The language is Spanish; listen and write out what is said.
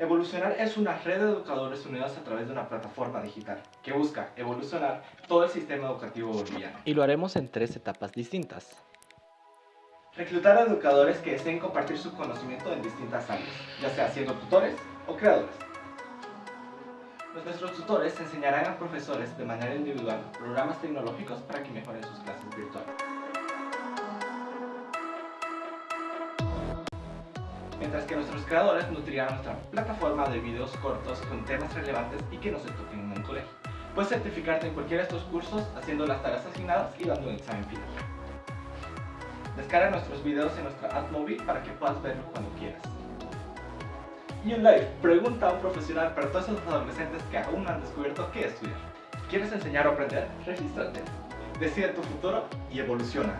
Evolucionar es una red de educadores unidos a través de una plataforma digital que busca evolucionar todo el sistema educativo boliviano. Y lo haremos en tres etapas distintas. Reclutar a educadores que deseen compartir su conocimiento en distintas áreas, ya sea siendo tutores o creadores. Nuestros tutores enseñarán a profesores de manera individual programas tecnológicos para que mejoren sus clases virtuales. Mientras que nuestros creadores nutrirán nuestra plataforma de videos cortos con temas relevantes y que no se toquen en un colegio. Puedes certificarte en cualquiera de estos cursos haciendo las tareas asignadas y dando un examen final. Descarga nuestros videos en nuestra app móvil para que puedas verlo cuando quieras. Y un live, pregunta a un profesional para todos esos adolescentes que aún no han descubierto qué estudiar. ¿Quieres enseñar o aprender? Regístrate. Decide tu futuro y evoluciona.